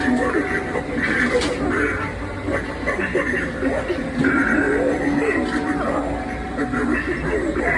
there is no God.